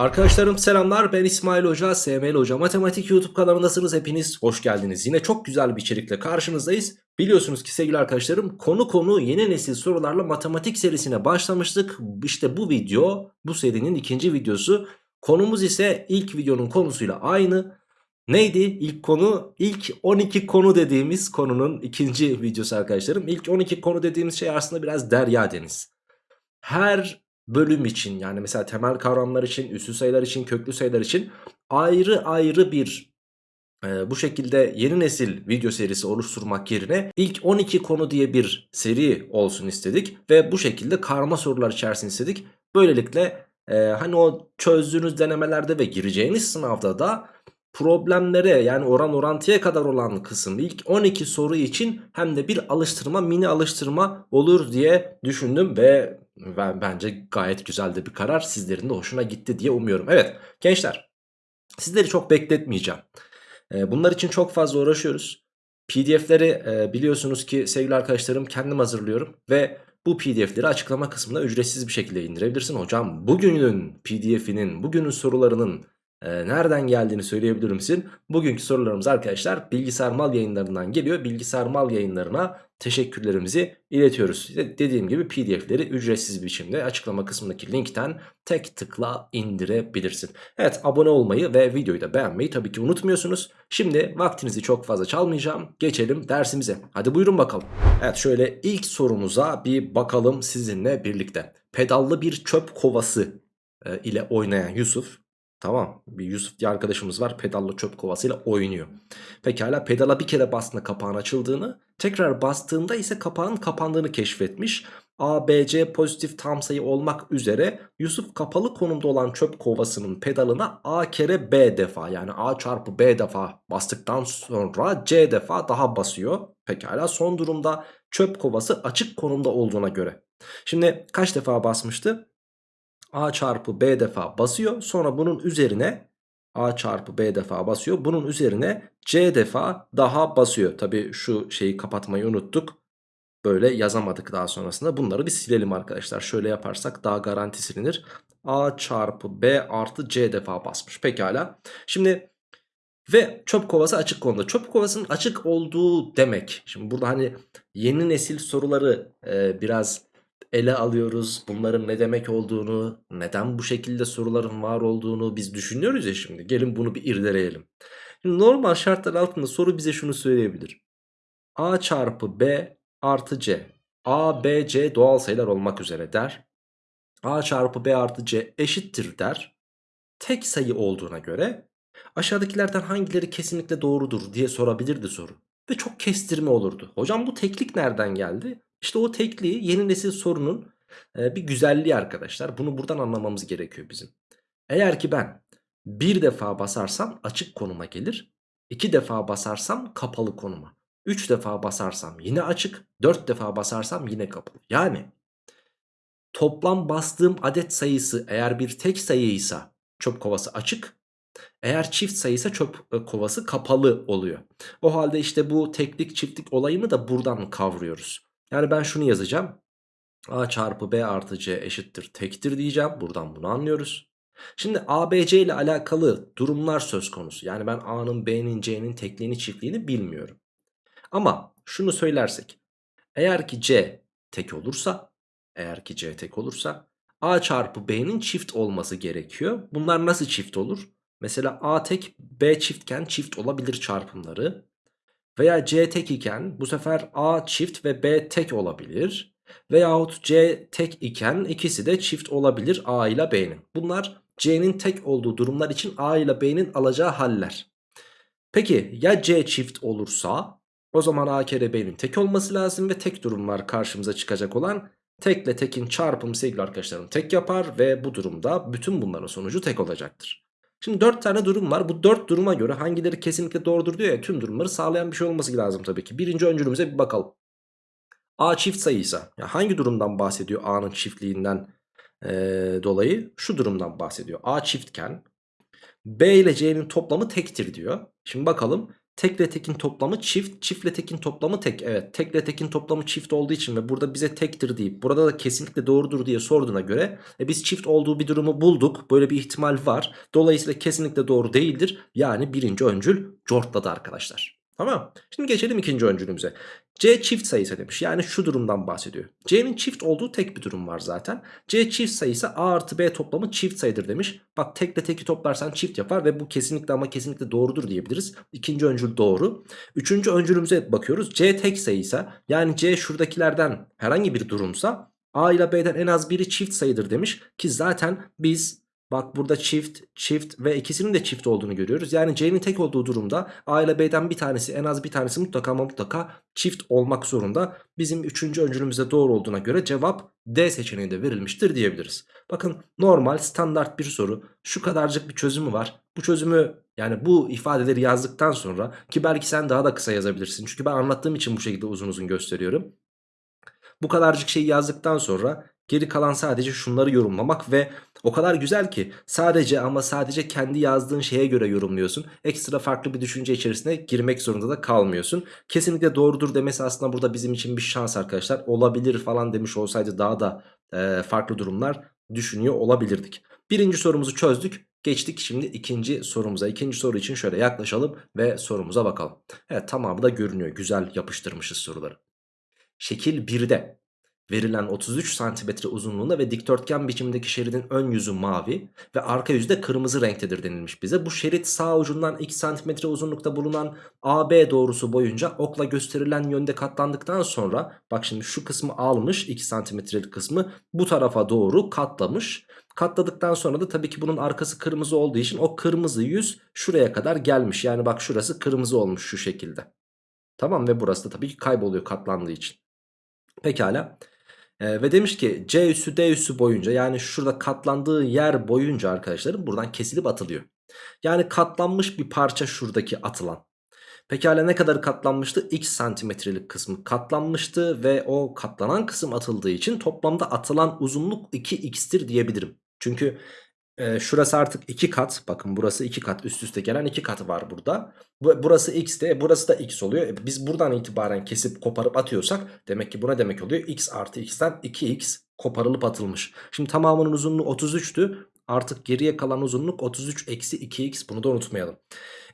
Arkadaşlarım selamlar ben İsmail Hoca, SML Hoca Matematik YouTube kanalındasınız hepiniz hoş geldiniz. Yine çok güzel bir içerikle karşınızdayız. Biliyorsunuz ki sevgili arkadaşlarım konu konu yeni nesil sorularla matematik serisine başlamıştık. İşte bu video bu serinin ikinci videosu. Konumuz ise ilk videonun konusuyla aynı. Neydi ilk konu? İlk 12 konu dediğimiz konunun ikinci videosu arkadaşlarım. İlk 12 konu dediğimiz şey aslında biraz derya deniz. Her bölüm için yani mesela temel kavramlar için, üssü sayılar için, köklü sayılar için ayrı ayrı bir e, bu şekilde yeni nesil video serisi oluşturmak yerine ilk 12 konu diye bir seri olsun istedik. Ve bu şekilde karma sorular içerisinde istedik. Böylelikle e, hani o çözdüğünüz denemelerde ve gireceğiniz sınavda da problemlere yani oran orantıya kadar olan kısım ilk 12 soru için hem de bir alıştırma mini alıştırma olur diye düşündüm ve ben, bence gayet güzel de bir karar sizlerin de hoşuna gitti diye umuyorum. Evet gençler sizleri çok bekletmeyeceğim. Ee, bunlar için çok fazla uğraşıyoruz. PDF'leri e, biliyorsunuz ki sevgili arkadaşlarım kendim hazırlıyorum ve bu pdf'leri açıklama kısmına ücretsiz bir şekilde indirebilirsin. Hocam bugünün pdf'inin bugünün sorularının e, nereden geldiğini söyleyebilir misin? Bugünkü sorularımız arkadaşlar bilgisayar mal yayınlarından geliyor. Bilgisayar mal yayınlarına teşekkürlerimizi iletiyoruz. Dediğim gibi pdf'leri ücretsiz biçimde açıklama kısmındaki linkten tek tıkla indirebilirsin. Evet abone olmayı ve videoyu da beğenmeyi tabii ki unutmuyorsunuz. Şimdi vaktinizi çok fazla çalmayacağım. Geçelim dersimize. Hadi buyurun bakalım. Evet şöyle ilk sorumuza bir bakalım sizinle birlikte. Pedallı bir çöp kovası e, ile oynayan Yusuf Tamam bir Yusuf diye arkadaşımız var pedalla çöp kovasıyla oynuyor. Pekala pedala bir kere bastığında kapağın açıldığını tekrar bastığında ise kapağın kapandığını keşfetmiş. A, B, C pozitif tam sayı olmak üzere Yusuf kapalı konumda olan çöp kovasının pedalına A kere B defa yani A çarpı B defa bastıktan sonra C defa daha basıyor. Pekala son durumda çöp kovası açık konumda olduğuna göre. Şimdi kaç defa basmıştı? A çarpı B defa basıyor. Sonra bunun üzerine A çarpı B defa basıyor. Bunun üzerine C defa daha basıyor. Tabi şu şeyi kapatmayı unuttuk. Böyle yazamadık daha sonrasında. Bunları bir silelim arkadaşlar. Şöyle yaparsak daha garanti silinir. A çarpı B artı C defa basmış. Pekala. Şimdi ve çöp kovası açık konuda. Çöp kovasının açık olduğu demek. Şimdi burada hani yeni nesil soruları e, biraz ele alıyoruz. Bunların ne demek olduğunu, neden bu şekilde soruların var olduğunu biz düşünüyoruz ya şimdi. Gelin bunu bir irdeleyelim. Şimdi normal şartlar altında soru bize şunu söyleyebilir. A çarpı B artı C. A, B, C doğal sayılar olmak üzere der. A çarpı B artı C eşittir der. Tek sayı olduğuna göre aşağıdakilerden hangileri kesinlikle doğrudur diye sorabilirdi soru. Ve çok kestirme olurdu. Hocam bu teklik nereden geldi? İşte o tekliği yeni nesil sorunun e, bir güzelliği arkadaşlar. Bunu buradan anlamamız gerekiyor bizim. Eğer ki ben bir defa basarsam açık konuma gelir. iki defa basarsam kapalı konuma. Üç defa basarsam yine açık. Dört defa basarsam yine kapalı. Yani toplam bastığım adet sayısı eğer bir tek sayıysa çöp kovası açık. Eğer çift sayıysa çöp e, kovası kapalı oluyor. O halde işte bu teklik çiftlik olayını da buradan kavruyoruz. Yani ben şunu yazacağım. A çarpı B artı C eşittir tektir diyeceğim. Buradan bunu anlıyoruz. Şimdi A, B, C ile alakalı durumlar söz konusu. Yani ben A'nın, B'nin, C'nin tekliğini, çiftliğini bilmiyorum. Ama şunu söylersek. Eğer ki C tek olursa, eğer ki C tek olursa A çarpı B'nin çift olması gerekiyor. Bunlar nasıl çift olur? Mesela A tek, B çiftken çift olabilir çarpımları. Veya C tek iken bu sefer A çift ve B tek olabilir. Veyahut C tek iken ikisi de çift olabilir A ile B'nin. Bunlar C'nin tek olduğu durumlar için A ile B'nin alacağı haller. Peki ya C çift olursa o zaman A kere B'nin tek olması lazım ve tek durumlar karşımıza çıkacak olan tekle tekin çarpımı sevgili arkadaşlarım tek yapar ve bu durumda bütün bunların sonucu tek olacaktır. Şimdi 4 tane durum var. Bu 4 duruma göre hangileri kesinlikle doğrudur diyor ya tüm durumları sağlayan bir şey olması lazım tabii ki. Birinci öncülümüze bir bakalım. A çift sayıysa ya hangi durumdan bahsediyor A'nın çiftliğinden e, dolayı? Şu durumdan bahsediyor. A çiftken B ile C'nin toplamı tektir diyor. Şimdi bakalım tekle tekin toplamı çift, çiftle tekin toplamı tek. Evet tekle tekin toplamı çift olduğu için ve burada bize tektir deyip burada da kesinlikle doğrudur diye sorduğuna göre e, biz çift olduğu bir durumu bulduk. Böyle bir ihtimal var. Dolayısıyla kesinlikle doğru değildir. Yani birinci öncül cortladı arkadaşlar. Tamam. Şimdi geçelim ikinci öncülümüze. C çift sayısı demiş. Yani şu durumdan bahsediyor. C'nin çift olduğu tek bir durum var zaten. C çift sayısı A artı B toplamı çift sayıdır demiş. Bak tekle teki toplarsan çift yapar ve bu kesinlikle ama kesinlikle doğrudur diyebiliriz. İkinci öncül doğru. Üçüncü öncülümüze bakıyoruz. C tek sayısı yani C şuradakilerden herhangi bir durumsa A ile B'den en az biri çift sayıdır demiş. Ki zaten biz Bak burada çift, çift ve ikisinin de çift olduğunu görüyoruz. Yani C'nin tek olduğu durumda A ile B'den bir tanesi en az bir tanesi mutlaka ama mutlaka çift olmak zorunda. Bizim üçüncü öncülümüzde doğru olduğuna göre cevap D seçeneğinde verilmiştir diyebiliriz. Bakın normal standart bir soru. Şu kadarcık bir çözümü var. Bu çözümü yani bu ifadeleri yazdıktan sonra ki belki sen daha da kısa yazabilirsin. Çünkü ben anlattığım için bu şekilde uzun uzun gösteriyorum. Bu kadarcık şeyi yazdıktan sonra geri kalan sadece şunları yorumlamak ve o kadar güzel ki sadece ama sadece kendi yazdığın şeye göre yorumluyorsun. Ekstra farklı bir düşünce içerisine girmek zorunda da kalmıyorsun. Kesinlikle doğrudur demesi aslında burada bizim için bir şans arkadaşlar. Olabilir falan demiş olsaydı daha da e, farklı durumlar düşünüyor olabilirdik. Birinci sorumuzu çözdük. Geçtik şimdi ikinci sorumuza. İkinci soru için şöyle yaklaşalım ve sorumuza bakalım. Evet tamamı da görünüyor. Güzel yapıştırmışız soruları. Şekil 1'de verilen 33 cm uzunluğunda ve dikdörtgen biçimdeki şeridin ön yüzü mavi ve arka yüzü de kırmızı renktedir denilmiş bize. Bu şerit sağ ucundan 2 cm uzunlukta bulunan AB doğrusu boyunca okla gösterilen yönde katlandıktan sonra bak şimdi şu kısmı almış 2 cm'lik kısmı bu tarafa doğru katlamış. Katladıktan sonra da tabii ki bunun arkası kırmızı olduğu için o kırmızı yüz şuraya kadar gelmiş. Yani bak şurası kırmızı olmuş şu şekilde. Tamam ve burası da tabii ki kayboluyor katlandığı için. Pekala. Ee, ve demiş ki C üssü D üssü boyunca yani şurada katlandığı yer boyunca arkadaşlarım buradan kesilip atılıyor. Yani katlanmış bir parça şuradaki atılan. Pekala ne kadar katlanmıştı? X santimetrelik kısmı katlanmıştı ve o katlanan kısım atıldığı için toplamda atılan uzunluk 2x'tir diyebilirim. Çünkü e, şurası artık 2 kat. Bakın burası 2 kat üst üste gelen 2 katı var burada. Bu, burası x de burası da x oluyor. E, biz buradan itibaren kesip koparıp atıyorsak demek ki buna demek oluyor. x artı x'ten 2x koparılıp atılmış. Şimdi tamamının uzunluğu 33'tü. Artık geriye kalan uzunluk 33 eksi 2x bunu da unutmayalım.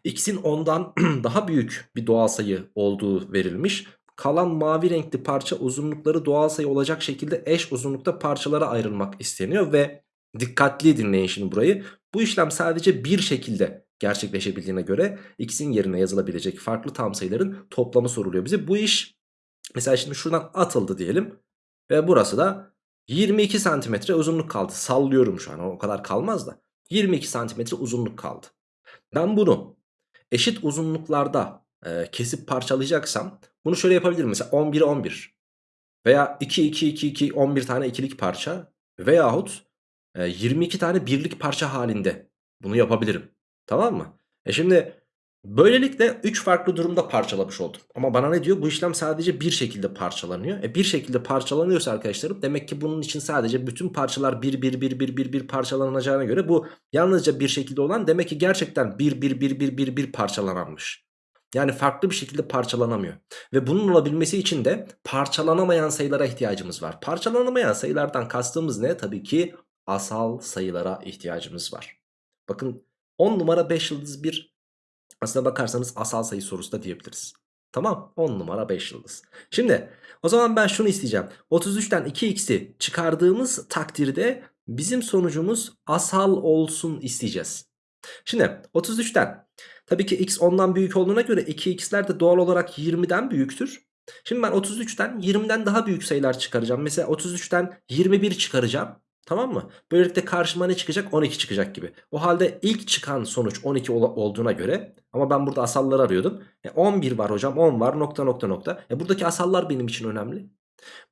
x'in 10'dan daha büyük bir doğal sayı olduğu verilmiş. Kalan mavi renkli parça uzunlukları doğal sayı olacak şekilde eş uzunlukta parçalara ayrılmak isteniyor ve Dikkatli dinleyin şimdi burayı. Bu işlem sadece bir şekilde gerçekleşebildiğine göre x'in yerine yazılabilecek farklı tam sayıların toplamı soruluyor bize. Bu iş mesela şimdi şuradan atıldı diyelim. Ve burası da 22 santimetre uzunluk kaldı. Sallıyorum şu an o kadar kalmaz da. 22 santimetre uzunluk kaldı. Ben bunu eşit uzunluklarda e, kesip parçalayacaksam bunu şöyle yapabilirim. Mesela 11 11 veya 2 2 2 2 11 tane ikilik parça veyahut 22 tane birlik parça halinde bunu yapabilirim. Tamam mı? E şimdi böylelikle 3 farklı durumda parçalamış oldum. Ama bana ne diyor? Bu işlem sadece bir şekilde parçalanıyor. E bir şekilde parçalanıyorsa arkadaşlarım demek ki bunun için sadece bütün parçalar bir bir bir bir bir bir parçalanacağına göre bu yalnızca bir şekilde olan demek ki gerçekten bir bir bir bir bir bir parçalananmış. Yani farklı bir şekilde parçalanamıyor. Ve bunun olabilmesi için de parçalanamayan sayılara ihtiyacımız var. Parçalanamayan sayılardan kastımız ne? Tabii ki asal sayılara ihtiyacımız var. Bakın 10 numara 5 yıldız bir aslına bakarsanız asal sayı sorusu da diyebiliriz. Tamam 10 numara 5 yıldız. Şimdi o zaman ben şunu isteyeceğim. 33'ten 2x'i çıkardığımız takdirde bizim sonucumuz asal olsun isteyeceğiz. Şimdi 33'ten tabii ki x 10'dan büyük olduğuna göre 2x'ler de doğal olarak 20'den büyüktür. Şimdi ben 33'ten 20'den daha büyük sayılar çıkaracağım. Mesela 33'ten 21 çıkaracağım. Tamam mı? Böylelikle karşıma ne çıkacak? 12 çıkacak gibi. O halde ilk çıkan sonuç 12 ol olduğuna göre ama ben burada asalları arıyordum. E 11 var hocam 10 var nokta nokta nokta. E buradaki asallar benim için önemli.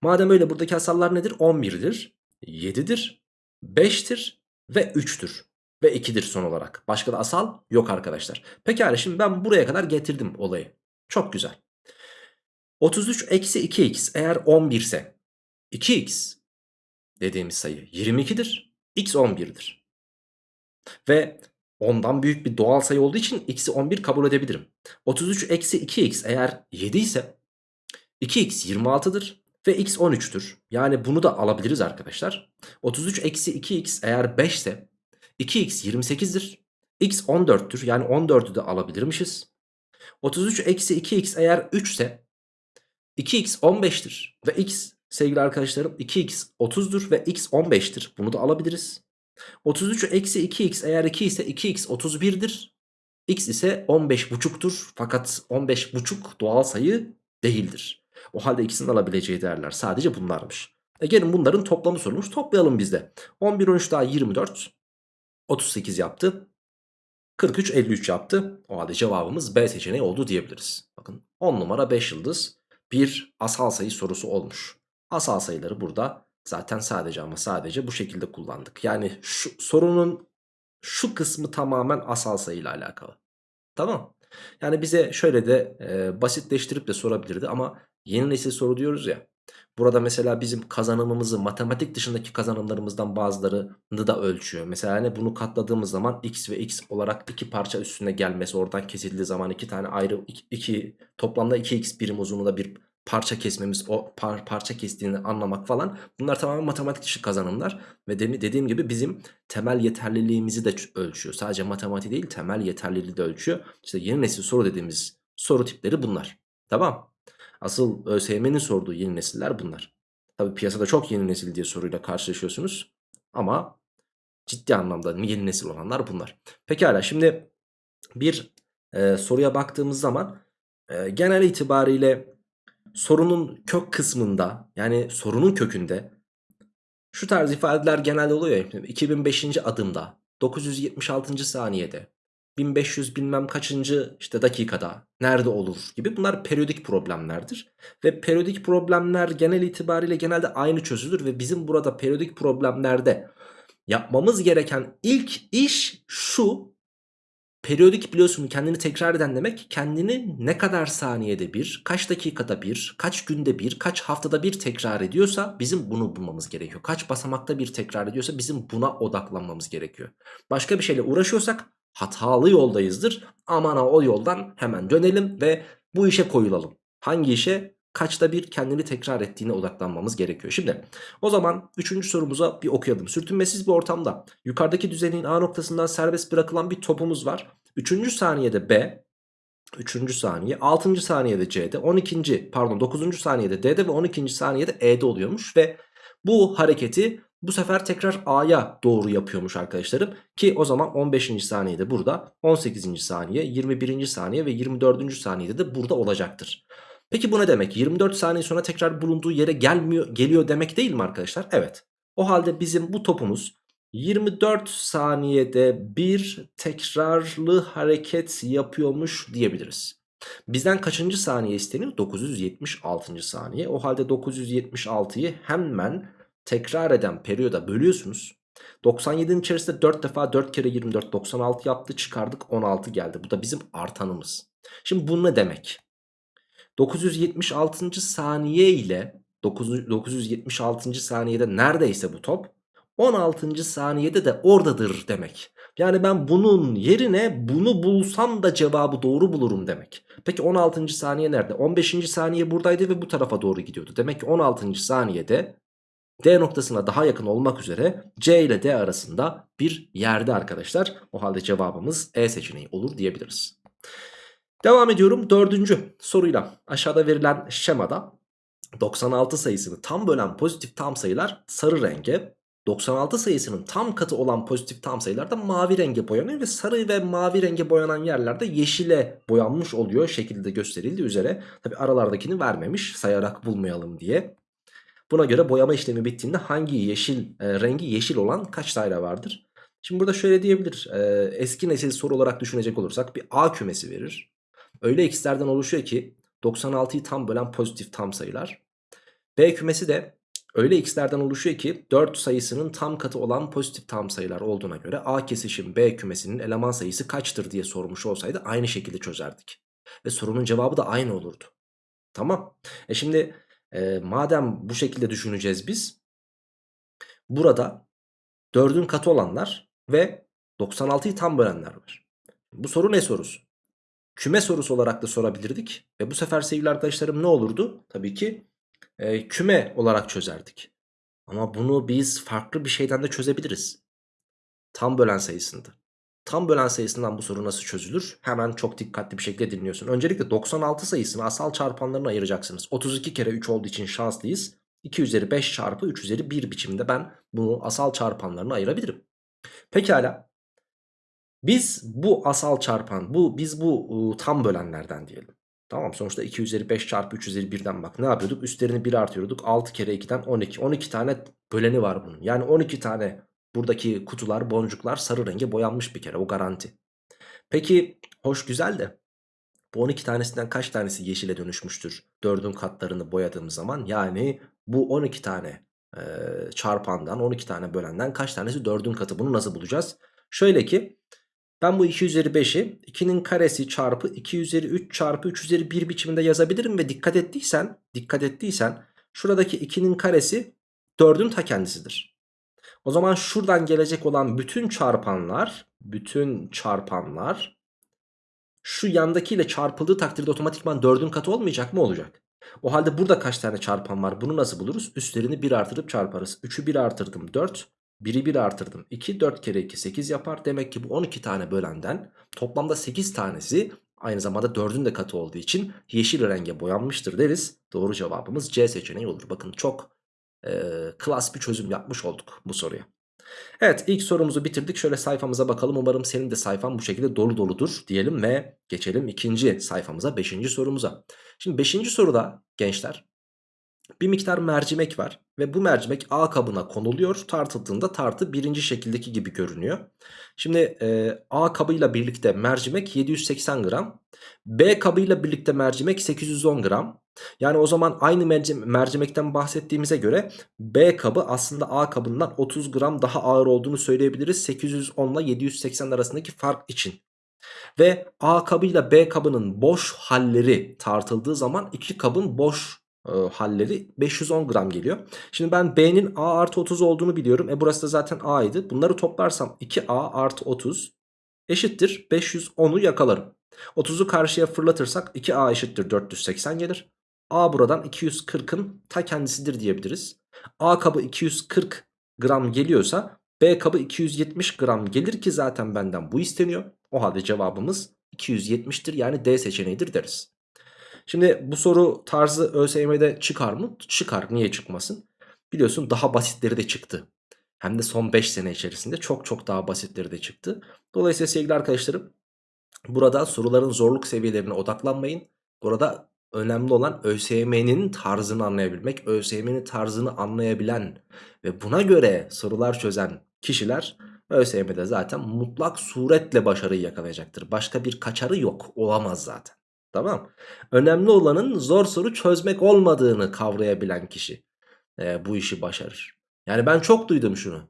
Madem öyle buradaki asallar nedir? 11'dir, 7'dir, 5'tir ve 3'tür. Ve 2'dir son olarak. Başka da asal yok arkadaşlar. Pekala şimdi ben buraya kadar getirdim olayı. Çok güzel. 33 eksi 2x eğer 11 ise 2x dediğimiz sayı 22'dir. X 11'dir. Ve 10'dan büyük bir doğal sayı olduğu için x'i 11 kabul edebilirim. 33 eksi 2x eğer 7 ise 2x 26'dır ve x 13'tür. Yani bunu da alabiliriz arkadaşlar. 33 eksi 2x eğer 5 ise 2x 28'dir. x 14'tür yani 14'ü de alabilirmişiz. 33 eksi 2x eğer 3 ise 2x 15'tir ve x sevgili arkadaşlarım 2x 30'dur ve x 15'tir. Bunu da alabiliriz. 33 eksi 2x eğer 2 ise 2x 31'dir. x ise 15,5'tur fakat 15,5 doğal sayı değildir. O halde ikisinin alabileceği değerler sadece bunlarmış. E gelin bunların toplamı sorulmuş toplayalım biz de. 11 13 daha 24 38 yaptı. 43 53 yaptı. O halde cevabımız B seçeneği oldu diyebiliriz. Bakın 10 numara 5 yıldız bir asal sayı sorusu olmuş. Asal sayıları burada zaten sadece ama sadece bu şekilde kullandık. Yani şu sorunun şu kısmı tamamen asal sayıyla alakalı. Tamam. Yani bize şöyle de e, basitleştirip de sorabilirdi ama yeni nesil soru diyoruz ya. Burada mesela bizim kazanımımızı matematik dışındaki kazanımlarımızdan bazılarını da ölçüyor. Mesela hani bunu katladığımız zaman x ve x olarak iki parça üstüne gelmesi oradan kesildiği zaman iki tane ayrı iki, iki toplamda 2x birim uzunluğunda bir parça kesmemiz o par, parça kestiğini anlamak falan bunlar tamamen matematik dışı kazanımlar ve de, dediğim gibi bizim temel yeterliliğimizi de ölçüyor. Sadece matematik değil temel yeterliliği de ölçüyor. İşte yeni nesil soru dediğimiz soru tipleri bunlar. Tamam. Asıl ÖSYM'nin sorduğu yeni nesiller bunlar. Tabi piyasada çok yeni nesil diye soruyla karşılaşıyorsunuz. Ama ciddi anlamda yeni nesil olanlar bunlar. Pekala şimdi bir e, soruya baktığımız zaman e, genel itibariyle sorunun kök kısmında yani sorunun kökünde şu tarz ifadeler genelde oluyor ya 2005. adımda 976. saniyede 1500 bilmem kaçıncı işte dakikada nerede olur gibi bunlar periyodik problemlerdir. Ve periyodik problemler genel itibariyle genelde aynı çözülür ve bizim burada periyodik problemlerde yapmamız gereken ilk iş şu. Periyodik biliyorsun kendini tekrar eden demek kendini ne kadar saniyede bir, kaç dakikada bir, kaç günde bir, kaç haftada bir tekrar ediyorsa bizim bunu bulmamız gerekiyor. Kaç basamakta bir tekrar ediyorsa bizim buna odaklanmamız gerekiyor. Başka bir şeyle uğraşıyorsak hatalı yoldayızdır. Aman o yoldan hemen dönelim ve bu işe koyulalım. Hangi işe? Kaçta bir kendini tekrar ettiğine odaklanmamız gerekiyor. Şimdi o zaman 3. sorumuza bir okuyalım. Sürtünmesiz bir ortamda yukarıdaki düzenin A noktasından serbest bırakılan bir topumuz var. 3. saniyede B, 3. saniye, 6. saniyede C'de, 12. pardon 9. saniyede D'de ve 12. saniyede E'de oluyormuş ve bu hareketi bu sefer tekrar A'ya doğru yapıyormuş arkadaşlarım. Ki o zaman 15. saniyede burada 18. saniye 21. saniye ve 24. saniyede de burada olacaktır. Peki bu ne demek? 24 saniye sonra tekrar bulunduğu yere gelmiyor, geliyor demek değil mi arkadaşlar? Evet. O halde bizim bu topumuz 24 saniyede bir tekrarlı hareket yapıyormuş diyebiliriz. Bizden kaçıncı saniye isteniyor? 976. saniye. O halde 976'yı hemen tekrar eden periyoda bölüyorsunuz. 97'nin içerisinde 4 defa 4 kere 24 96 yaptı çıkardık 16 geldi. Bu da bizim artanımız. Şimdi bu ne demek? 976. saniye ile 9, 976. saniyede neredeyse bu top 16. saniyede de oradadır demek. Yani ben bunun yerine bunu bulsam da cevabı doğru bulurum demek. Peki 16. saniye nerede? 15. saniye buradaydı ve bu tarafa doğru gidiyordu. Demek ki 16. saniyede D noktasına daha yakın olmak üzere C ile D arasında bir yerde arkadaşlar. O halde cevabımız E seçeneği olur diyebiliriz. Devam ediyorum dördüncü soruyla. Aşağıda verilen şemada 96 sayısını tam bölen pozitif tam sayılar sarı renge, 96 sayısının tam katı olan pozitif tam sayılar da mavi renge boyanıyor ve sarı ve mavi renge boyanan yerlerde yeşile boyanmış oluyor şekilde gösterildiği üzere. Tabi aralardakini vermemiş sayarak bulmayalım diye. Buna göre boyama işlemi bittiğinde hangi yeşil e, rengi yeşil olan kaç daire vardır? Şimdi burada şöyle diyebilir. E, eski nesil soru olarak düşünecek olursak bir A kümesi verir. Öyle x'lerden oluşuyor ki 96'yı tam bölen pozitif tam sayılar. B kümesi de öyle x'lerden oluşuyor ki 4 sayısının tam katı olan pozitif tam sayılar olduğuna göre A kesişim B kümesinin eleman sayısı kaçtır diye sormuş olsaydı aynı şekilde çözerdik. Ve sorunun cevabı da aynı olurdu. Tamam. E şimdi e, madem bu şekilde düşüneceğiz biz. Burada 4'ün katı olanlar ve 96'yı tam bölenler var. Bu soru ne sorusu? Küme sorusu olarak da sorabilirdik. Ve bu sefer sevgili arkadaşlarım ne olurdu? Tabii ki e, küme olarak çözerdik. Ama bunu biz farklı bir şeyden de çözebiliriz. Tam bölen sayısında. Tam bölen sayısından bu soru nasıl çözülür? Hemen çok dikkatli bir şekilde dinliyorsun. Öncelikle 96 sayısını asal çarpanlarına ayıracaksınız. 32 kere 3 olduğu için şanslıyız. 2 üzeri 5 çarpı 3 üzeri 1 biçimde ben bunu asal çarpanlarına ayırabilirim. Pekala. Biz bu asal çarpan, bu biz bu ıı, tam bölenlerden diyelim. Tamam sonuçta 2 üzeri 5 çarpı 3 üzeri 1'den bak ne yapıyorduk? Üstlerini 1 artırıyorduk. 6 kere 2'den 12. 12 tane böleni var bunun. Yani 12 tane buradaki kutular, boncuklar sarı renge boyanmış bir kere o garanti. Peki hoş güzel de bu 12 tanesinden kaç tanesi yeşile dönüşmüştür? 4'ün katlarını boyadığım zaman yani bu 12 tane e, çarpandan 12 tane bölenden kaç tanesi 4'ün katı bunu nasıl bulacağız? Şöyle ki ben bu 2 üzeri 5'i 2'nin karesi çarpı 2 üzeri 3 çarpı 3 üzeri 1 biçiminde yazabilirim ve dikkat ettiysen dikkat ettiysen şuradaki 2'nin karesi 4'ün ta kendisidir. O zaman şuradan gelecek olan bütün çarpanlar bütün çarpanlar şu yandakiyle çarpıldığı takdirde otomatikman 4'ün katı olmayacak mı olacak? O halde burada kaç tane çarpan var bunu nasıl buluruz? Üstlerini 1 artırıp çarparız. 3'ü 1 artırdım 4 1'i 1 artırdım 2 4 kere 2 8 yapar. Demek ki bu 12 tane bölenden toplamda 8 tanesi aynı zamanda 4'ün de katı olduğu için yeşil renge boyanmıştır deriz. Doğru cevabımız C seçeneği olur. Bakın çok e, klas bir çözüm yapmış olduk bu soruya. Evet ilk sorumuzu bitirdik. Şöyle sayfamıza bakalım. Umarım senin de sayfan bu şekilde dolu doludur diyelim ve geçelim ikinci sayfamıza 5. sorumuza. Şimdi 5. soruda gençler bir miktar mercimek var ve bu mercimek A kabına konuluyor. Tartıldığında tartı birinci şekildeki gibi görünüyor. Şimdi e, A kabıyla birlikte mercimek 780 gram. B kabıyla birlikte mercimek 810 gram. Yani o zaman aynı mercimekten bahsettiğimize göre B kabı aslında A kabından 30 gram daha ağır olduğunu söyleyebiliriz. 810 ile 780 arasındaki fark için. Ve A kabıyla B kabının boş halleri tartıldığı zaman iki kabın boş e, halleri 510 gram geliyor. Şimdi ben B'nin A artı 30 olduğunu biliyorum. E burası da zaten A'ydı. Bunları toplarsam 2A artı 30 eşittir 510'u yakalarım. 30'u karşıya fırlatırsak 2A eşittir 480 gelir. A buradan 240'ın ta kendisidir diyebiliriz. A kabı 240 gram geliyorsa B kabı 270 gram gelir ki zaten benden bu isteniyor. O halde cevabımız 270'tir yani D seçeneğidir deriz. Şimdi bu soru tarzı ÖSYM'de çıkar mı? Çıkar. Niye çıkmasın? Biliyorsun daha basitleri de çıktı. Hem de son 5 sene içerisinde çok çok daha basitleri de çıktı. Dolayısıyla sevgili arkadaşlarım burada soruların zorluk seviyelerine odaklanmayın. Burada önemli olan ÖSYM'nin tarzını anlayabilmek. ÖSYM'nin tarzını anlayabilen ve buna göre sorular çözen kişiler ÖSYM'de zaten mutlak suretle başarıyı yakalayacaktır. Başka bir kaçarı yok. Olamaz zaten. Tamam. Önemli olanın zor soru çözmek olmadığını kavrayabilen kişi e, bu işi başarır. Yani ben çok duydum şunu.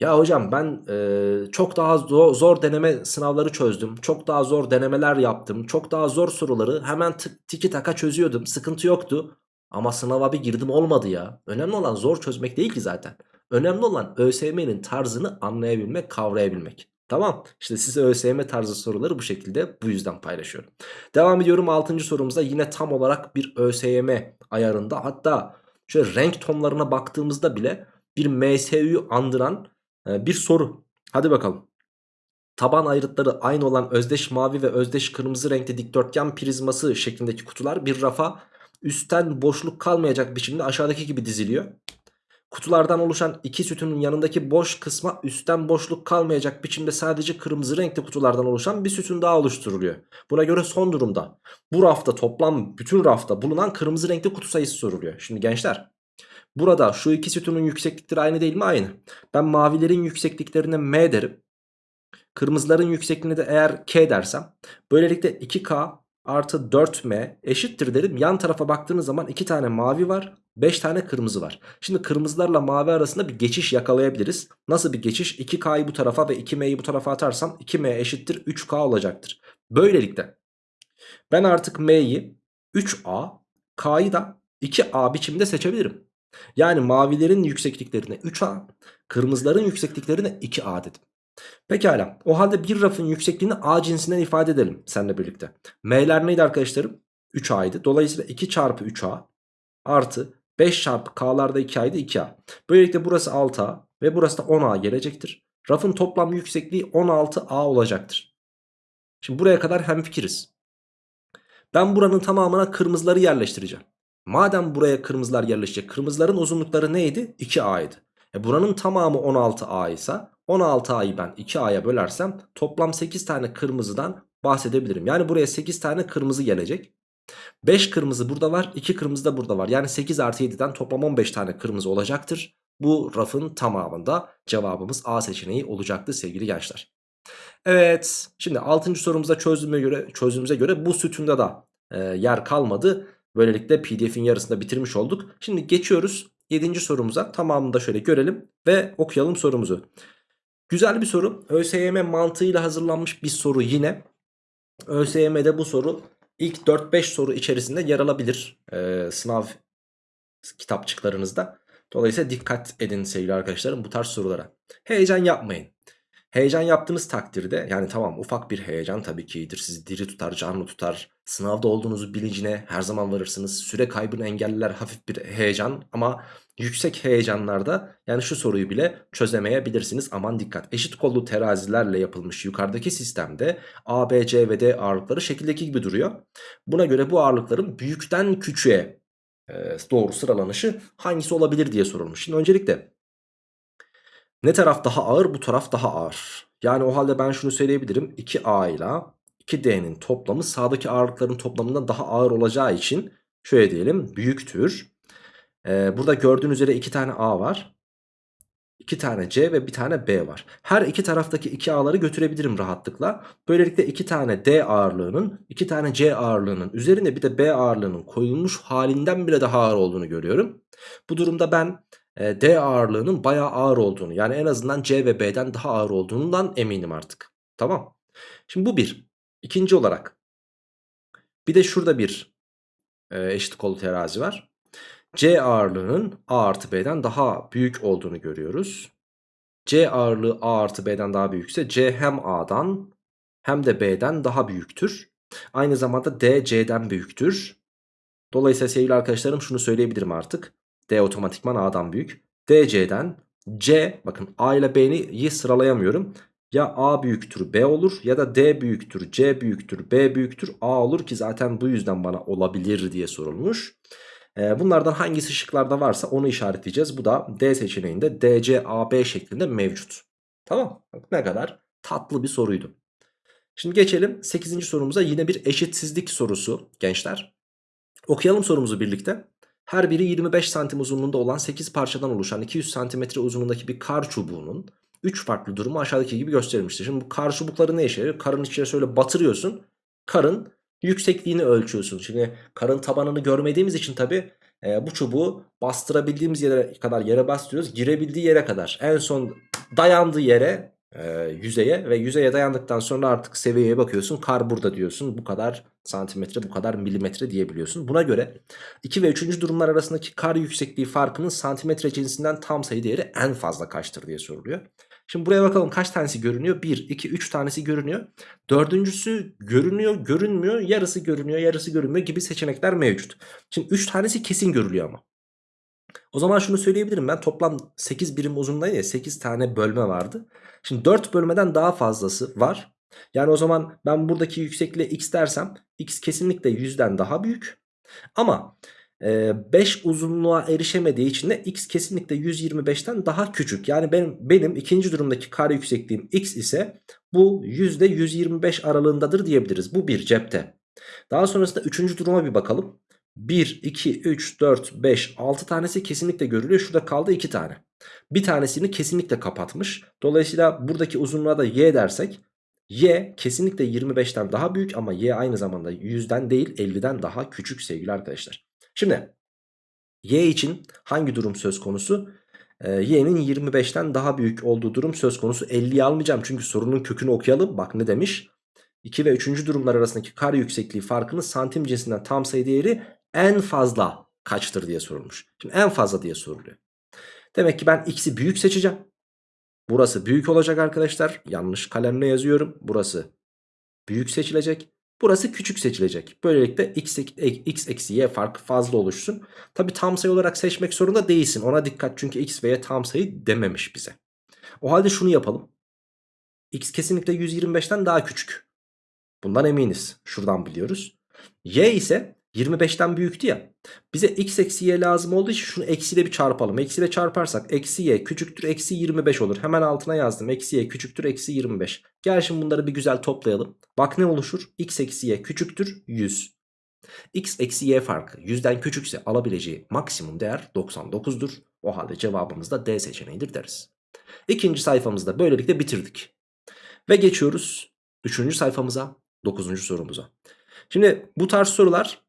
Ya hocam ben e, çok daha zor, deneme sınavları çözdüm. Çok daha zor denemeler yaptım. Çok daha zor soruları hemen tiki taka çözüyordum. Sıkıntı yoktu. Ama sınava bir girdim olmadı ya. Önemli olan zor çözmek değil ki zaten. Önemli olan ÖSYM'nin tarzını anlayabilmek, kavrayabilmek. Tamam işte size ÖSYM tarzı soruları bu şekilde bu yüzden paylaşıyorum. Devam ediyorum 6. sorumuzda yine tam olarak bir ÖSYM ayarında hatta şöyle renk tonlarına baktığımızda bile bir MSU'yu andıran e, bir soru. Hadi bakalım. Taban ayrıtları aynı olan özdeş mavi ve özdeş kırmızı renkte dikdörtgen prizması şeklindeki kutular bir rafa üstten boşluk kalmayacak biçimde aşağıdaki gibi diziliyor. Kutulardan oluşan iki sütunun yanındaki boş kısma üstten boşluk kalmayacak biçimde sadece kırmızı renkli kutulardan oluşan bir sütun daha oluşturuluyor. Buna göre son durumda bu rafta toplam bütün rafta bulunan kırmızı renkli kutu sayısı soruluyor. Şimdi gençler burada şu iki sütunun yükseklikleri aynı değil mi? Aynı. Ben mavilerin yüksekliklerine M derim. Kırmızıların yüksekliğine de eğer K dersem böylelikle 2K artı 4M eşittir derim. Yan tarafa baktığınız zaman 2 tane mavi var 5 tane kırmızı var. Şimdi kırmızılarla mavi arasında bir geçiş yakalayabiliriz. Nasıl bir geçiş? 2K'yı bu tarafa ve 2M'yi bu tarafa atarsam 2M eşittir 3K olacaktır. Böylelikle ben artık M'yi 3A, K'yı da 2A biçimde seçebilirim. Yani mavilerin yüksekliklerine 3A, kırmızıların yüksekliklerine 2A dedim. Pekala o halde bir rafın yüksekliğini A cinsinden ifade edelim seninle birlikte. M'ler neydi arkadaşlarım? 3A'ydı. Dolayısıyla 2 çarpı 3A artı 5 çarpı K'larda 2A'ydı 2A. Böylelikle burası 6A ve burası da 10A gelecektir. Rafın toplam yüksekliği 16A olacaktır. Şimdi buraya kadar hemfikiriz. Ben buranın tamamına kırmızıları yerleştireceğim. Madem buraya kırmızılar yerleşecek kırmızıların uzunlukları neydi? 2A'ydı. E buranın tamamı 16A ise 16A'yı ben 2A'ya bölersem toplam 8 tane kırmızıdan bahsedebilirim. Yani buraya 8 tane kırmızı gelecek. 5 kırmızı burada var 2 kırmızı da burada var. Yani 8 artı 7'den toplam 15 tane kırmızı olacaktır. Bu rafın tamamında cevabımız A seçeneği olacaktı sevgili gençler. Evet şimdi 6. sorumuza çözdüğüme göre, çözdüğümüze göre bu sütunda da e, yer kalmadı. Böylelikle pdf'in yarısında bitirmiş olduk. Şimdi geçiyoruz 7. sorumuza tamamını da şöyle görelim ve okuyalım sorumuzu. Güzel bir soru. ÖSYM mantığıyla hazırlanmış bir soru yine. ÖSYM'de bu soru ilk 4-5 soru içerisinde yer alabilir. Ee, sınav kitapçıklarınızda. Dolayısıyla dikkat edin sevgili arkadaşlarım bu tarz sorulara. Heyecan yapmayın. Heyecan yaptığınız takdirde yani tamam ufak bir heyecan tabii ki iyidir. Sizi diri tutar, canlı tutar. Sınavda olduğunuzu bilincine her zaman varırsınız. Süre kaybını engeller hafif bir heyecan ama yüksek heyecanlarda yani şu soruyu bile çözemeyebilirsiniz. Aman dikkat. Eşit kollu terazilerle yapılmış yukarıdaki sistemde A, B, C ve D ağırlıkları şekildeki gibi duruyor. Buna göre bu ağırlıkların büyükten küçüğe e, doğru sıralanışı hangisi olabilir diye sorulmuş. Şimdi öncelikle ne taraf daha ağır? Bu taraf daha ağır. Yani o halde ben şunu söyleyebilirim. 2A ile 2D'nin toplamı sağdaki ağırlıkların toplamından daha ağır olacağı için şöyle diyelim büyüktür. Ee, burada gördüğünüz üzere 2 tane A var. 2 tane C ve bir tane B var. Her iki taraftaki 2 A'ları götürebilirim rahatlıkla. Böylelikle 2 tane D ağırlığının 2 tane C ağırlığının üzerine bir de B ağırlığının koyulmuş halinden bile daha ağır olduğunu görüyorum. Bu durumda ben e, D ağırlığının bayağı ağır olduğunu yani en azından C ve B'den daha ağır olduğundan eminim artık. Tamam. Şimdi bu bir. İkinci olarak bir de şurada bir e, eşit kolu terazi var. C ağırlığının A artı B'den daha büyük olduğunu görüyoruz. C ağırlığı A artı B'den daha büyükse C hem A'dan hem de B'den daha büyüktür. Aynı zamanda D C'den büyüktür. Dolayısıyla sevgili arkadaşlarım şunu söyleyebilirim artık. D otomatikman A'dan büyük. DC'den C bakın A ile B'yi sıralayamıyorum. Ya A büyüktür B olur ya da D büyüktür C büyüktür B büyüktür A olur ki zaten bu yüzden bana olabilir diye sorulmuş. Ee, bunlardan hangisi şıklarda varsa onu işaretleyeceğiz. Bu da D seçeneğinde DC AB şeklinde mevcut. Tamam ne kadar tatlı bir soruydu. Şimdi geçelim 8. sorumuza yine bir eşitsizlik sorusu gençler. Okuyalım sorumuzu birlikte. Her biri 25 santim uzunluğunda olan 8 parçadan oluşan 200 santimetre uzunluğundaki bir kar çubuğunun 3 farklı durumu aşağıdaki gibi gösterilmiştir. Şimdi bu kar çubukları ne işe yarıyor? Karın içine şöyle batırıyorsun. Karın yüksekliğini ölçüyorsun. Şimdi karın tabanını görmediğimiz için tabi e, bu çubuğu bastırabildiğimiz yere kadar yere bastırıyoruz. Girebildiği yere kadar. En son dayandığı yere e, yüzeye ve yüzeye dayandıktan sonra artık seviyeye bakıyorsun. Kar burada diyorsun. Bu kadar santimetre bu kadar milimetre diyebiliyorsun. Buna göre 2 ve 3. durumlar arasındaki kar yüksekliği farkının santimetre cinsinden tam sayı değeri en fazla kaçtır diye soruluyor. Şimdi buraya bakalım kaç tanesi görünüyor? 1, 2, 3 tanesi görünüyor. Dördüncüsü görünüyor, görünmüyor, yarısı görünüyor, yarısı görünmüyor gibi seçenekler mevcut. Şimdi 3 tanesi kesin görülüyor ama. O zaman şunu söyleyebilirim ben toplam 8 birim uzunluğunda ya 8 tane bölme vardı. Şimdi 4 bölmeden daha fazlası var. Yani o zaman ben buradaki yüksekliğe x dersem x kesinlikle 100'den daha büyük. Ama 5 e, uzunluğa erişemediği için de x kesinlikle 125'ten daha küçük. Yani benim, benim ikinci durumdaki kare yüksekliğim x ise bu %125 aralığındadır diyebiliriz. Bu bir cepte. Daha sonrasında üçüncü duruma bir bakalım. 1, 2, 3, 4, 5, 6 tanesi kesinlikle görülüyor. Şurada kaldı 2 tane. Bir tanesini kesinlikle kapatmış. Dolayısıyla buradaki uzunluğa da y dersek y kesinlikle 25'ten daha büyük ama y aynı zamanda 100'den değil 50'den daha küçük sevgili arkadaşlar. Şimdi y için hangi durum söz konusu? Ee, y'nin 25'ten daha büyük olduğu durum söz konusu. 50'yi almayacağım çünkü sorunun kökünü okuyalım. Bak ne demiş? 2 ve 3. durumlar arasındaki kar yüksekliği farkını santim cinsinden tam sayı değeri en fazla kaçtır diye sorulmuş. Şimdi en fazla diye soruluyor. Demek ki ben x'i büyük seçeceğim. Burası büyük olacak arkadaşlar. Yanlış kalemle yazıyorum. Burası büyük seçilecek. Burası küçük seçilecek. Böylelikle x, x eksi y farkı fazla oluşsun. Tabi tam sayı olarak seçmek zorunda değilsin. Ona dikkat çünkü x ve y tam sayı dememiş bize. O halde şunu yapalım. x kesinlikle 125'ten daha küçük. Bundan eminiz. Şuradan biliyoruz. Y ise 25'ten büyüktü ya. Bize x eksi y lazım olduğu için şunu eksiyle bir çarpalım. Eksiyle çarparsak eksi y küçüktür eksi 25 olur. Hemen altına yazdım. Eksi y küçüktür eksi 25. Gel şimdi bunları bir güzel toplayalım. Bak ne oluşur? x eksi y küçüktür 100. x eksi y farkı 100'den küçükse alabileceği maksimum değer 99'dur. O halde cevabımız da D seçeneğidir deriz. İkinci sayfamızda böylelikle bitirdik. Ve geçiyoruz üçüncü sayfamıza, dokuzuncu sorumuza. Şimdi bu tarz sorular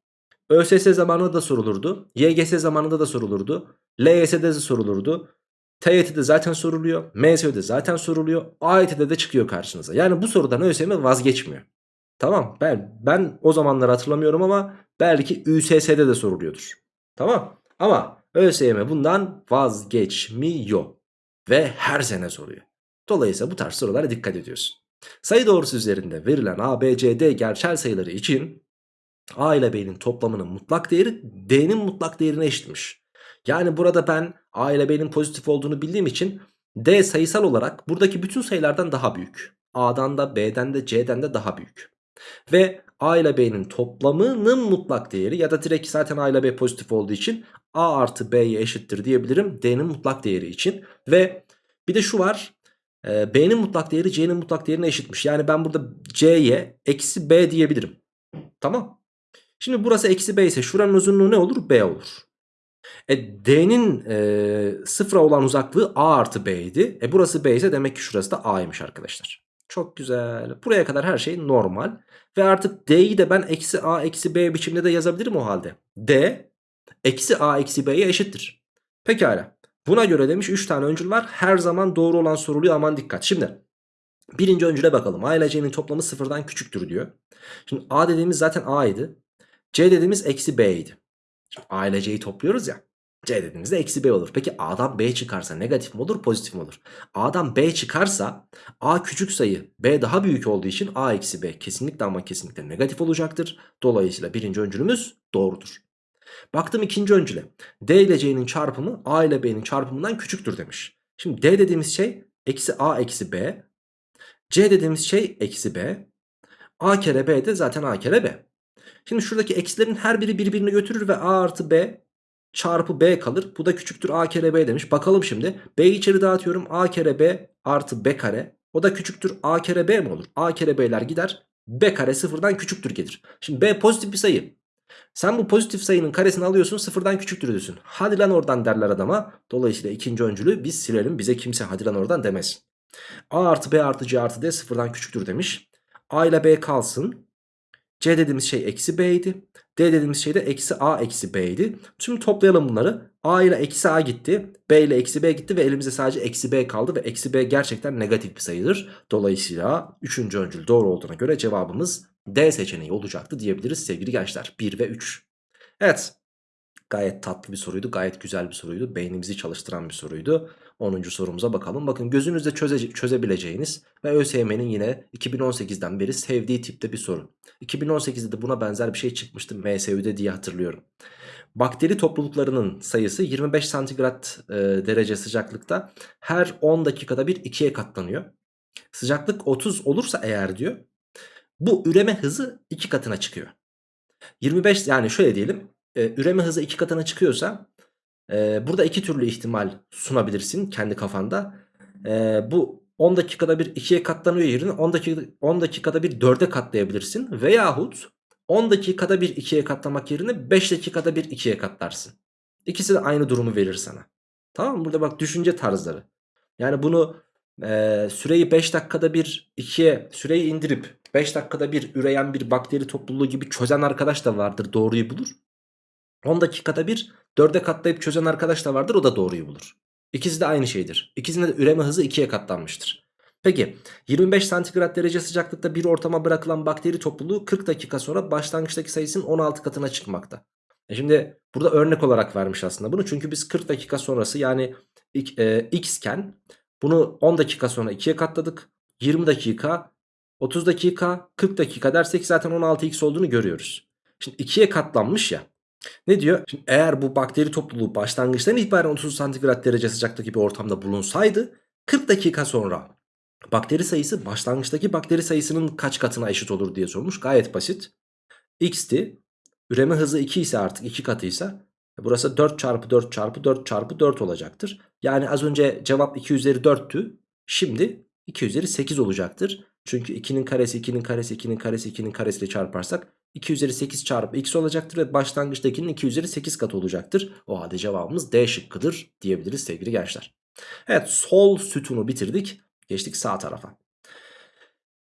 ÖSS zamanında da sorulurdu. YGS zamanında da sorulurdu. LYS'de de sorulurdu. TYT'de zaten soruluyor. MSÖ'de zaten soruluyor. AYT'de de çıkıyor karşınıza. Yani bu sorudan ÖSYM vazgeçmiyor. Tamam ben, ben o zamanları hatırlamıyorum ama belki ÜSS'de de soruluyordur. Tamam ama ÖSYM bundan vazgeçmiyor. Ve her sene soruyor. Dolayısıyla bu tarz sorulara dikkat ediyorsun. Sayı doğrusu üzerinde verilen A, B, C, D gerçel sayıları için A ile B'nin toplamının mutlak değeri D'nin mutlak değerine eşitmiş. Yani burada ben A ile B'nin pozitif olduğunu bildiğim için D sayısal olarak buradaki bütün sayılardan daha büyük. A'dan da B'den de C'den de daha büyük. Ve A ile B'nin toplamının mutlak değeri ya da direkt zaten A ile B pozitif olduğu için A artı B'ye eşittir diyebilirim D'nin mutlak değeri için. Ve bir de şu var e, B'nin mutlak değeri C'nin mutlak değerine eşitmiş. Yani ben burada C'ye eksi B diyebilirim. Tamam. Şimdi burası eksi B ise şuranın uzunluğu ne olur? B olur. E, D'nin e, sıfıra olan uzaklığı A artı B idi. E burası B ise demek ki şurası da A'ymış arkadaşlar. Çok güzel. Buraya kadar her şey normal. Ve artık D'yi de ben eksi A eksi B biçimde de yazabilirim o halde. D eksi A eksi B'ye eşittir. Pekala. Buna göre demiş 3 tane öncül var. Her zaman doğru olan soruluyor aman dikkat. Şimdi birinci öncüle bakalım. A ile C'nin toplamı sıfırdan küçüktür diyor. Şimdi A dediğimiz zaten A idi. C dediğimiz eksi B idi. A ile C'yi topluyoruz ya. C dediğimizde eksi B olur. Peki A'dan B çıkarsa negatif mi olur pozitif mi olur? A'dan B çıkarsa A küçük sayı B daha büyük olduğu için A eksi B kesinlikle ama kesinlikle negatif olacaktır. Dolayısıyla birinci öncülümüz doğrudur. Baktım ikinci öncüle. D ile C'nin çarpımı A ile B'nin çarpımından küçüktür demiş. Şimdi D dediğimiz şey eksi A eksi B. C dediğimiz şey eksi B. A kere B de zaten A kere B. Şimdi şuradaki eksilerin her biri birbirini götürür ve A artı B çarpı B kalır. Bu da küçüktür A kere B demiş. Bakalım şimdi. B'yi içeri dağıtıyorum. A kere B artı B kare. O da küçüktür A kere B mi olur? A kere B'ler gider. B kare sıfırdan küçüktür gelir. Şimdi B pozitif bir sayı. Sen bu pozitif sayının karesini alıyorsun sıfırdan küçüktür diyorsun. Hadi lan oradan derler adama. Dolayısıyla ikinci öncülü biz silelim. Bize kimse hadi lan oradan demesin. A artı B artı C artı D sıfırdan küçüktür demiş. A ile B kalsın. C dediğimiz şey eksi B idi. D dediğimiz şey de eksi A eksi B idi. Şimdi toplayalım bunları. A ile eksi A gitti. B ile eksi B gitti ve elimizde sadece eksi B kaldı. Ve eksi B gerçekten negatif bir sayıdır. Dolayısıyla 3. öncül doğru olduğuna göre cevabımız D seçeneği olacaktı diyebiliriz sevgili gençler. 1 ve 3. Evet. Gayet tatlı bir soruydu. Gayet güzel bir soruydu. Beynimizi çalıştıran bir soruydu. 10. sorumuza bakalım. Bakın gözünüzde çöze, çözebileceğiniz ve ÖSYM'nin yine 2018'den beri sevdiği tipte bir soru. 2018'de de buna benzer bir şey çıkmıştı MSÜ'de diye hatırlıyorum. Bakteri topluluklarının sayısı 25 santigrat e, derece sıcaklıkta her 10 dakikada bir ikiye katlanıyor. Sıcaklık 30 olursa eğer diyor bu üreme hızı 2 katına çıkıyor. 25 yani şöyle diyelim e, üreme hızı 2 katına çıkıyorsa e, burada iki türlü ihtimal sunabilirsin kendi kafanda. E, bu 10 dakikada bir 2'ye katlanıyor yerine 10 dakika 10 dakikada bir 4'e katlayabilirsin veyahut 10 dakikada bir 2'ye katlamak yerine 5 dakikada bir 2'ye katlarsın. İkisi de aynı durumu verir sana. Tamam mı? Burada bak düşünce tarzları. Yani bunu e, süreyi 5 dakikada bir 2'ye süreyi indirip 5 dakikada bir üreyen bir bakteri topluluğu gibi çözen arkadaş da vardır doğruyu bulur. 10 dakikada bir 4'e katlayıp çözen arkadaş da vardır o da doğruyu bulur. İkisi de aynı şeydir. İkisinde de üreme hızı 2'ye katlanmıştır. Peki 25 santigrat derece sıcaklıkta bir ortama bırakılan bakteri topluluğu 40 dakika sonra başlangıçtaki sayısının 16 katına çıkmakta. E şimdi burada örnek olarak vermiş aslında bunu çünkü biz 40 dakika sonrası yani e, x iken Bunu 10 dakika sonra 2'ye katladık. 20 dakika, 30 dakika, 40 dakika dersek zaten 16x olduğunu görüyoruz. Şimdi 2'ye katlanmış ya. Ne diyor? Şimdi eğer bu bakteri topluluğu başlangıçtan itibaren 30 santigrat derece sıcaklıktaki bir ortamda bulunsaydı 40 dakika sonra bakteri sayısı başlangıçtaki bakteri sayısının kaç katına eşit olur diye sormuş. Gayet basit. x'ti. Üreme hızı 2 ise artık 2 katıysa e, burası 4 çarpı 4 çarpı 4 çarpı 4 olacaktır. Yani az önce cevap 2 üzeri 4'tü. Şimdi 2 üzeri 8 olacaktır. Çünkü 2'nin karesi 2'nin karesi 2'nin karesi 2'nin karesiyle çarparsak 2 üzeri 8 çarpı x olacaktır ve başlangıçtakinin 2 üzeri 8 katı olacaktır. O halde cevabımız D şıkkıdır diyebiliriz sevgili gençler. Evet sol sütunu bitirdik. Geçtik sağ tarafa.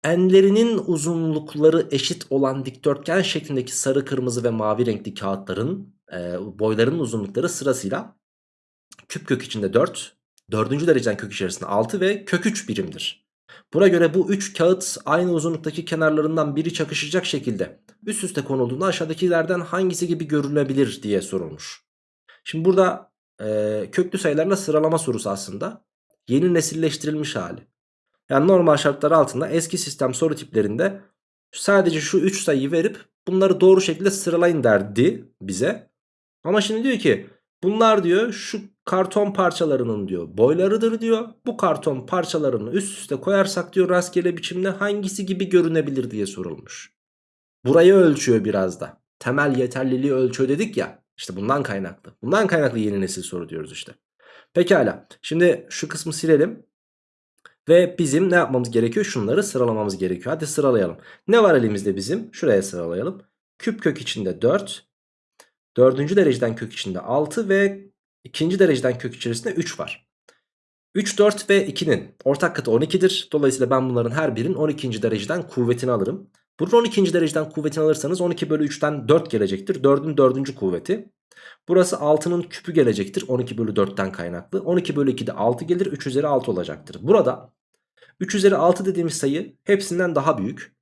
Enlerinin uzunlukları eşit olan dikdörtgen şeklindeki sarı, kırmızı ve mavi renkli kağıtların e, boylarının uzunlukları sırasıyla küp kök içinde 4, dördüncü dereceden kök içerisinde 6 ve kök 3 birimdir. Buna göre bu 3 kağıt aynı uzunluktaki kenarlarından biri çakışacak şekilde üst üste konulduğunda aşağıdakilerden hangisi gibi görülebilir diye sorulmuş. Şimdi burada e, köklü sayılarla sıralama sorusu aslında yeni nesilleştirilmiş hali. Yani normal şartlar altında eski sistem soru tiplerinde sadece şu 3 sayıyı verip bunları doğru şekilde sıralayın derdi bize. Ama şimdi diyor ki bunlar diyor şu karton parçalarının diyor boylarıdır diyor. Bu karton parçalarını üst üste koyarsak diyor rastgele biçimde hangisi gibi görünebilir diye sorulmuş. Burayı ölçüyor biraz da. Temel yeterliliği ölçüyor dedik ya. İşte bundan kaynaklı. Bundan kaynaklı yeni nesil soru diyoruz işte. Pekala. Şimdi şu kısmı silelim. Ve bizim ne yapmamız gerekiyor? Şunları sıralamamız gerekiyor. Hadi sıralayalım. Ne var elimizde bizim? Şuraya sıralayalım. Küp kök içinde 4. Dördüncü dereceden kök içinde 6 ve ikinci dereceden kök içerisinde 3 var. 3, 4 ve 2'nin ortak katı 12'dir. Dolayısıyla ben bunların her birinin 12. dereceden kuvvetini alırım. Bunun 12. dereceden kuvvetini alırsanız 12 bölü 3'ten 4 gelecektir. 4'ün 4. kuvveti. Burası 6'nın küpü gelecektir 12 bölü 4'ten kaynaklı. 12 bölü 2 de 6 gelir 3 üzeri 6 olacaktır. Burada 3 üzeri 6 dediğimiz sayı hepsinden daha büyük.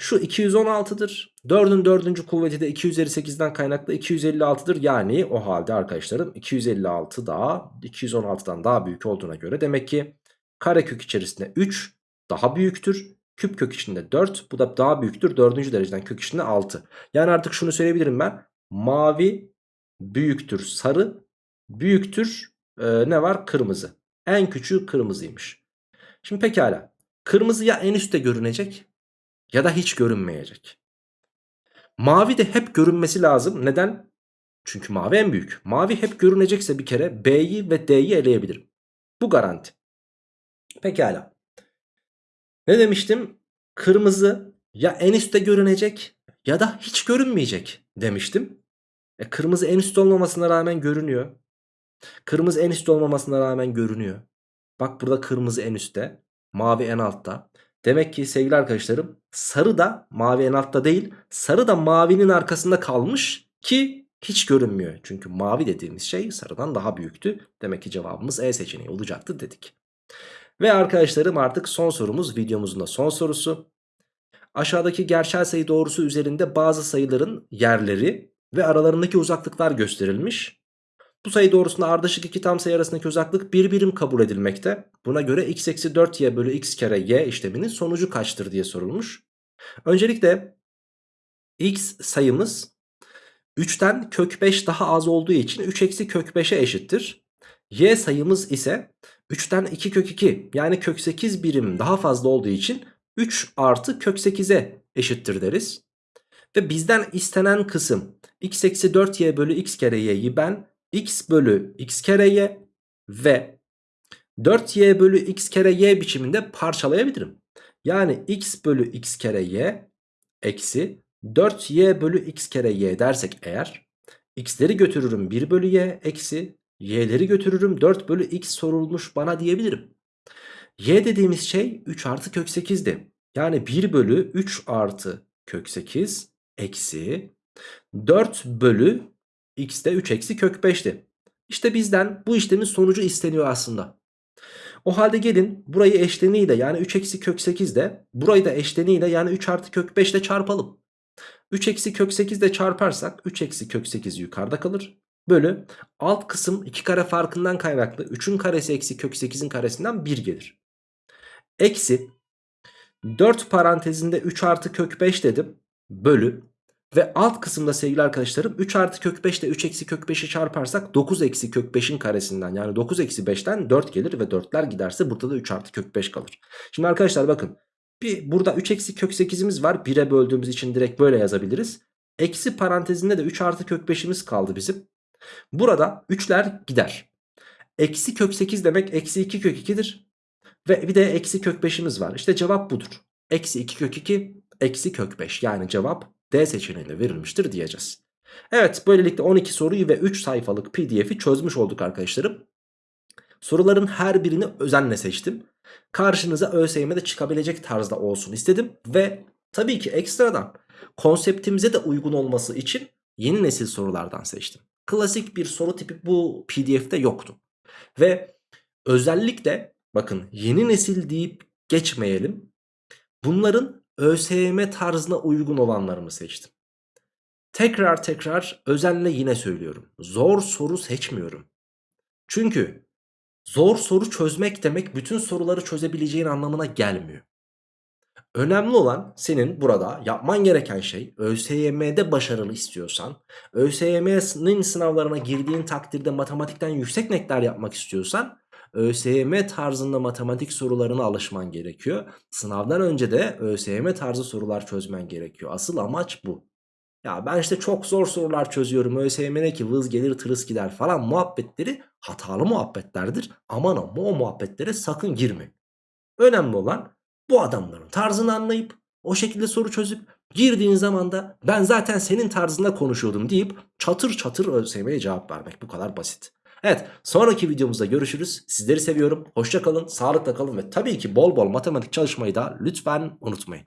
Şu 216'dır. 4'ün 4. kuvveti de 2 üzeri 8'den kaynaklı 256'dır. Yani o halde arkadaşlarım 256 daha 216'dan daha büyük olduğuna göre demek ki karekök içerisinde 3 daha büyüktür. Küp kök içinde 4 bu da daha büyüktür 4. dereceden kök içinde 6. Yani artık şunu söyleyebilirim ben. Mavi büyüktür sarı büyüktür e, ne var kırmızı. En küçüğü kırmızıymış. Şimdi pekala kırmızı ya en üstte görünecek ya da hiç görünmeyecek. Mavi de hep görünmesi lazım. Neden? Çünkü mavi en büyük. Mavi hep görünecekse bir kere B'yi ve D'yi eleyebilirim. Bu garanti. Pekala. Ne demiştim? Kırmızı ya en üstte görünecek ya da hiç görünmeyecek demiştim. E, kırmızı en üstte olmamasına rağmen görünüyor. Kırmızı en üstte olmamasına rağmen görünüyor. Bak burada kırmızı en üstte. Mavi en altta. Demek ki sevgili arkadaşlarım sarı da mavi en altta değil. Sarı da mavinin arkasında kalmış ki hiç görünmüyor. Çünkü mavi dediğimiz şey sarıdan daha büyüktü. Demek ki cevabımız E seçeneği olacaktı dedik. Ve arkadaşlarım artık son sorumuz videomuzun da son sorusu. Aşağıdaki gerçel sayı doğrusu üzerinde bazı sayıların yerleri ve aralarındaki uzaklıklar gösterilmiş. Bu sayı doğrusunda ardışık iki tam sayı arasındaki uzaklık bir birim kabul edilmekte. Buna göre x eksi 4y bölü x kere y işleminin sonucu kaçtır diye sorulmuş. Öncelikle x sayımız 3'ten kök 5 daha az olduğu için 3 eksi kök 5'e eşittir. Y sayımız ise 3'ten 2 kök 2 yani kök 8 birim daha fazla olduğu için 3 artı kök 8'e eşittir deriz. Ve bizden istenen kısım x eksi 4y bölü x kere y'yi ben x bölü x kere y ve 4y bölü x kere y biçiminde parçalayabilirim. Yani x bölü x kere y eksi 4y bölü x kere y dersek eğer x'leri götürürüm 1 bölü y eksi y'leri götürürüm 4 bölü x sorulmuş bana diyebilirim. y dediğimiz şey 3 artı kök 8'di. Yani 1 bölü 3 artı kök 8 eksi 4 bölü x de 3 eksi kök 5'ti. İşte bizden bu işlemin sonucu isteniyor aslında. O halde gelin burayı eşleniyle yani 3 eksi kök 8 de burayı da eşleniyle yani 3 artı kök 5 ile çarpalım. 3 eksi kök 8 ile çarparsak 3 eksi kök 8 yukarıda kalır. bölü alt kısım 2 kare farkından kaynaklı 3'ün karesi eksi kök 8'in karesinden 1 gelir. Eksi 4 parantezinde 3 artı kök 5 dedim bölü ve alt kısımda sevgili arkadaşlarım 3 artı kök 5 ile 3 eksi kök 5'i çarparsak 9 eksi kök 5'in karesinden yani 9 eksi 5'ten 4 gelir ve 4'ler giderse burada da 3 artı kök 5 kalır. Şimdi arkadaşlar bakın bir burada 3 eksi kök 8'imiz var 1'e böldüğümüz için direkt böyle yazabiliriz. Eksi parantezinde de 3 artı kök 5'imiz kaldı bizim. Burada 3'ler gider. Eksi kök 8 demek eksi 2 kök 2'dir. Ve bir de eksi kök 5'imiz var. İşte cevap budur. Eksi 2 kök 2 eksi kök 5 yani cevap D seçeneğinde verilmiştir diyeceğiz. Evet böylelikle 12 soruyu ve 3 sayfalık pdf'i çözmüş olduk arkadaşlarım. Soruların her birini özenle seçtim. Karşınıza ÖSYM'de çıkabilecek tarzda olsun istedim. Ve tabii ki ekstradan konseptimize de uygun olması için yeni nesil sorulardan seçtim. Klasik bir soru tipi bu pdf'de yoktu. Ve özellikle bakın yeni nesil deyip geçmeyelim. Bunların ÖSYM tarzına uygun olanlarımı seçtim. Tekrar tekrar özenle yine söylüyorum. Zor soru seçmiyorum. Çünkü zor soru çözmek demek bütün soruları çözebileceğin anlamına gelmiyor. Önemli olan senin burada yapman gereken şey ÖSYM'de başarılı istiyorsan, ÖSYM'nin sınavlarına girdiğin takdirde matematikten yüksek netler yapmak istiyorsan ÖSYM tarzında matematik sorularına alışman gerekiyor. Sınavdan önce de ÖSYM tarzı sorular çözmen gerekiyor. Asıl amaç bu. Ya ben işte çok zor sorular çözüyorum. ÖSYM ne ki vız gelir tırıs gider falan muhabbetleri hatalı muhabbetlerdir. Aman ama o muhabbetlere sakın girme. Önemli olan bu adamların tarzını anlayıp o şekilde soru çözüp girdiğin zaman da ben zaten senin tarzında konuşuyordum deyip çatır çatır ÖSYM'ye cevap vermek bu kadar basit. Evet sonraki videomuzda görüşürüz. Sizleri seviyorum. Hoşça kalın, sağlıkla kalın ve tabii ki bol bol matematik çalışmayı da lütfen unutmayın.